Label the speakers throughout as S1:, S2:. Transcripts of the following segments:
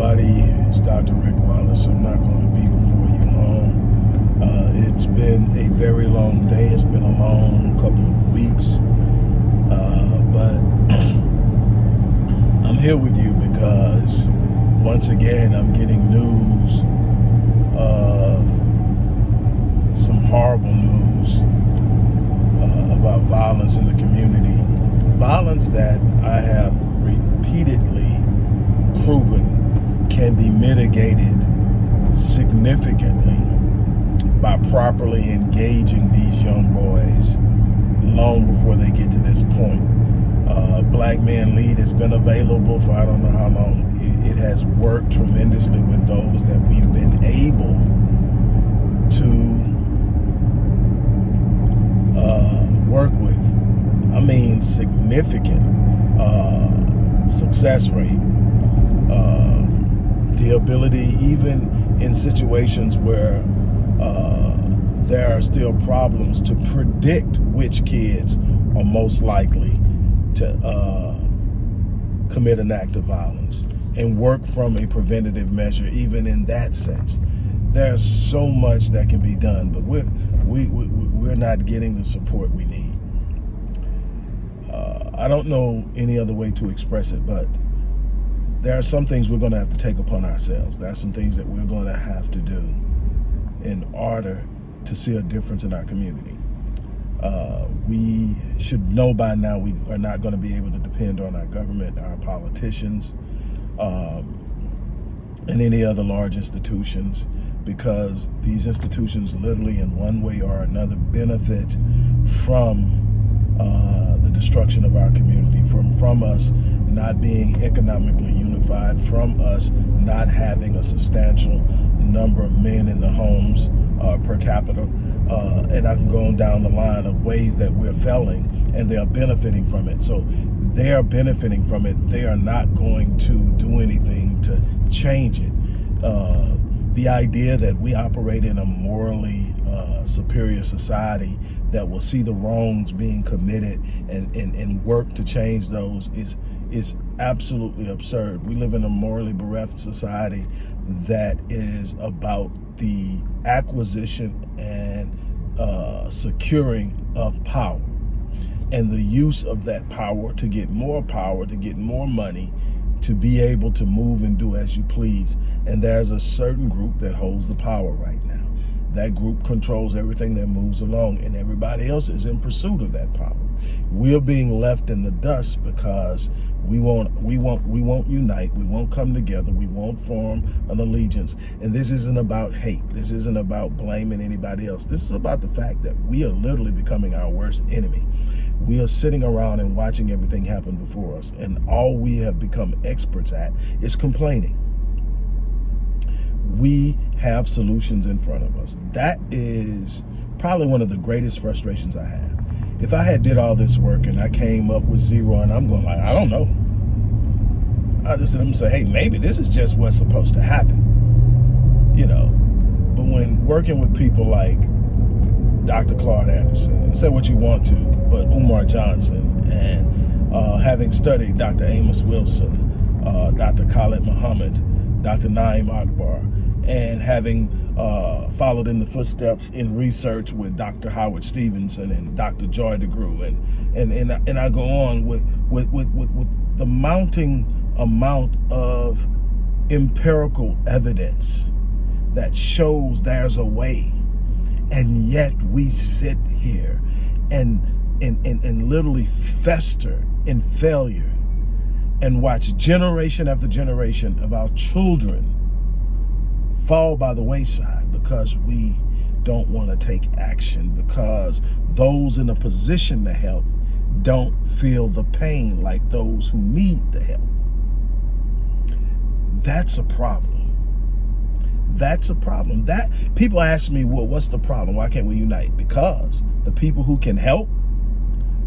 S1: everybody. It's Dr. Rick Wallace. I'm not going to be before you long. Uh, it's been a very long day. It's been a long couple of weeks. Uh, but I'm here with you because once again, I'm getting news of some horrible news uh, about violence in the community. Violence that I have repeatedly proven can be mitigated significantly by properly engaging these young boys long before they get to this point. Uh, Black Men Lead has been available for I don't know how long. It, it has worked tremendously with those that we've been able to uh, work with. I mean, significant uh, success rate uh, the ability, even in situations where uh, there are still problems, to predict which kids are most likely to uh, commit an act of violence and work from a preventative measure, even in that sense. There's so much that can be done, but we're, we, we, we're not getting the support we need. Uh, I don't know any other way to express it, but there are some things we're going to have to take upon ourselves. There are some things that we're going to have to do in order to see a difference in our community. Uh, we should know by now we are not going to be able to depend on our government, our politicians, um, and any other large institutions because these institutions literally in one way or another benefit from uh, the destruction of our community, from, from us not being economically unified, from us not having a substantial number of men in the homes uh, per capita. Uh, and I can go on down the line of ways that we're failing and they are benefiting from it. So they are benefiting from it. They are not going to do anything to change it. Uh, the idea that we operate in a morally uh, superior society that will see the wrongs being committed and, and, and work to change those is is absolutely absurd. We live in a morally bereft society that is about the acquisition and uh, securing of power and the use of that power to get more power, to get more money, to be able to move and do as you please. And there's a certain group that holds the power right now. That group controls everything that moves along and everybody else is in pursuit of that power. We're being left in the dust because we won't we won't we won't unite. We won't come together. We won't form an allegiance. And this isn't about hate. This isn't about blaming anybody else. This is about the fact that we are literally becoming our worst enemy. We are sitting around and watching everything happen before us. And all we have become experts at is complaining. We have solutions in front of us. That is probably one of the greatest frustrations i have if I had did all this work and I came up with zero and I'm going like, I don't know. I just sit and say, hey, maybe this is just what's supposed to happen. You know, but when working with people like Dr. Claude Anderson, and say what you want to, but Umar Johnson, and uh, having studied Dr. Amos Wilson, uh, Dr. Khalid Muhammad, Dr. Na'im Akbar, and having uh, followed in the footsteps in research with Dr. Howard Stevenson and Dr. Joy DeGruy, and and and, and I go on with with, with with with the mounting amount of empirical evidence that shows there's a way, and yet we sit here and and and, and literally fester in failure and watch generation after generation of our children fall by the wayside because we don't want to take action because those in a position to help don't feel the pain like those who need the help. That's a problem. That's a problem. That people ask me, well, what's the problem? Why can't we unite? Because the people who can help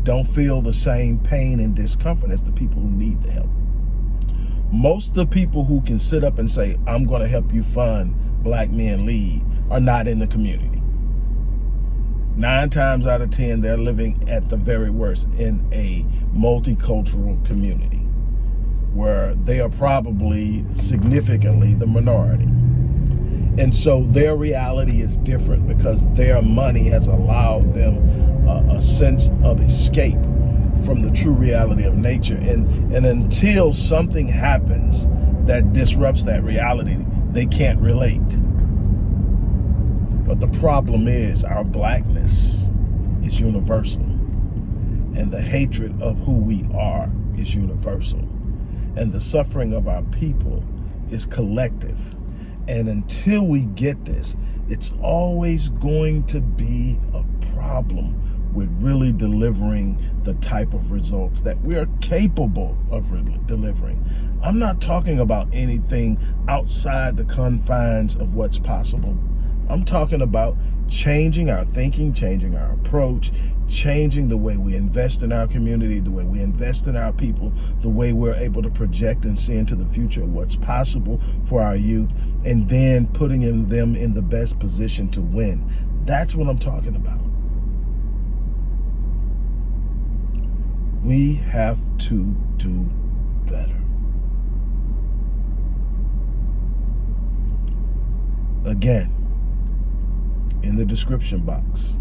S1: don't feel the same pain and discomfort as the people who need the help most of the people who can sit up and say, I'm going to help you fund Black Men Lead are not in the community. Nine times out of 10, they're living at the very worst in a multicultural community where they are probably significantly the minority. And so their reality is different because their money has allowed them a, a sense of escape from the true reality of nature. And, and until something happens that disrupts that reality, they can't relate. But the problem is our blackness is universal. And the hatred of who we are is universal. And the suffering of our people is collective. And until we get this, it's always going to be a problem with really delivering the type of results that we are capable of delivering. I'm not talking about anything outside the confines of what's possible. I'm talking about changing our thinking, changing our approach, changing the way we invest in our community, the way we invest in our people, the way we're able to project and see into the future what's possible for our youth, and then putting them in the best position to win. That's what I'm talking about. We have to do better. Again, in the description box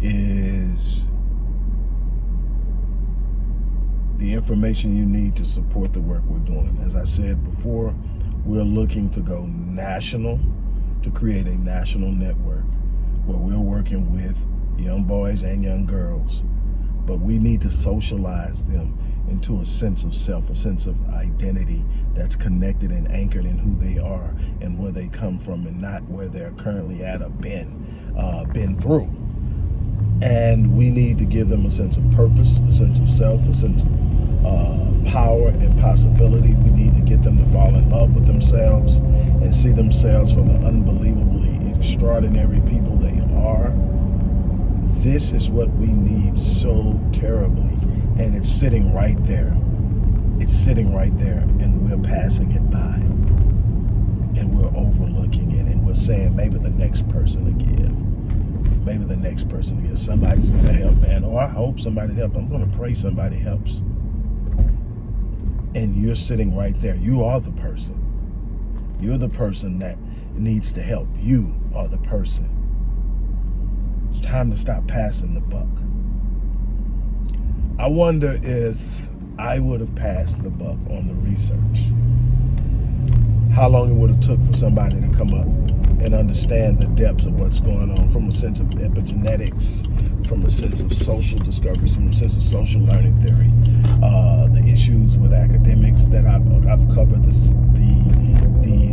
S1: is the information you need to support the work we're doing. As I said before, we're looking to go national, to create a national network where we're working with young boys and young girls but we need to socialize them into a sense of self, a sense of identity that's connected and anchored in who they are and where they come from and not where they're currently at or been, uh, been through. And we need to give them a sense of purpose, a sense of self, a sense of uh, power and possibility. We need to get them to fall in love with themselves and see themselves for the unbelievably extraordinary people they are this is what we need so terribly. And it's sitting right there. It's sitting right there and we're passing it by. And we're overlooking it and we're saying maybe the next person to give. Maybe the next person to give. Somebody's to help, man. Oh, I hope somebody helps. I'm to pray somebody helps. And you're sitting right there. You are the person. You're the person that needs to help. You are the person it's time to stop passing the buck. I wonder if I would have passed the buck on the research. How long it would have took for somebody to come up and understand the depths of what's going on from a sense of epigenetics, from a sense of social discoveries, from a sense of social learning theory, uh, the issues with academics that I've, I've covered, the, the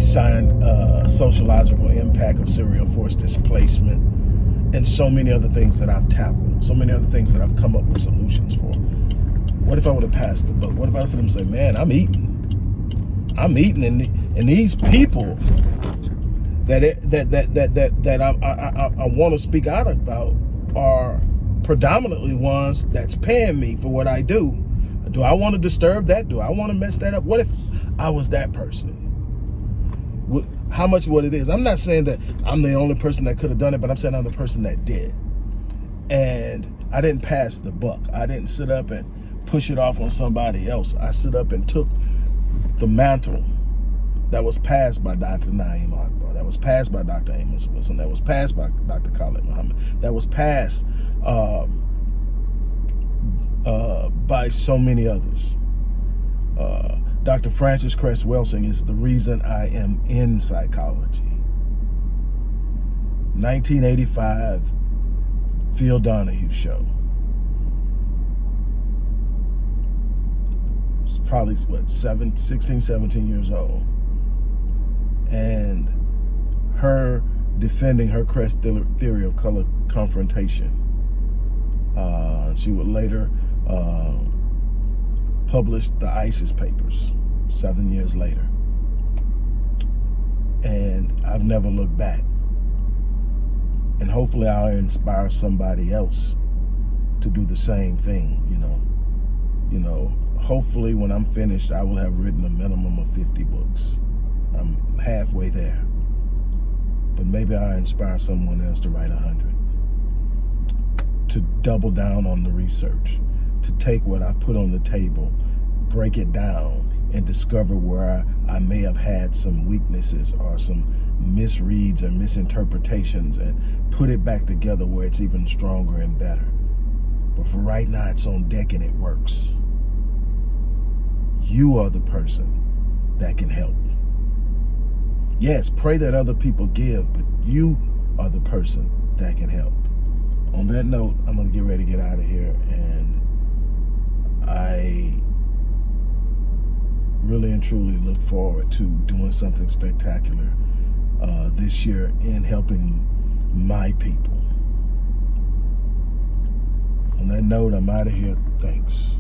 S1: uh, sociological impact of serial force displacement, and so many other things that I've tackled, so many other things that I've come up with solutions for. What if I would have passed the buck? What if I said them, say, man, I'm eating. I'm eating, and, and these people that it, that that that that that I I, I, I want to speak out about are predominantly ones that's paying me for what I do. Do I want to disturb that? Do I want to mess that up? What if I was that person? How much what it is. I'm not saying that I'm the only person that could have done it, but I'm saying I'm the person that did. And I didn't pass the buck. I didn't sit up and push it off on somebody else. I sit up and took the mantle that was passed by Dr. Na'im Akbar, that was passed by Dr. Amos Wilson, that was passed by Dr. Khalid Muhammad, that was passed um, uh, by so many others. Uh, Dr. Frances Cress Welsing is the reason I am in psychology. 1985, Phil Donahue show. It's probably, what, seven, 16, 17 years old. And her defending her Cress theory of color confrontation. Uh, she would later uh, published the ISIS papers seven years later. And I've never looked back. And hopefully I'll inspire somebody else to do the same thing, you know. You know, hopefully when I'm finished, I will have written a minimum of 50 books. I'm halfway there. But maybe I'll inspire someone else to write 100. To double down on the research to take what I've put on the table, break it down and discover where I, I may have had some weaknesses or some misreads and misinterpretations and put it back together where it's even stronger and better. But for right now, it's on deck and it works. You are the person that can help. Yes, pray that other people give, but you are the person that can help. On that note, I'm going to get ready to get out of here. And I really and truly look forward to doing something spectacular uh, this year in helping my people. On that note, I'm out of here. Thanks.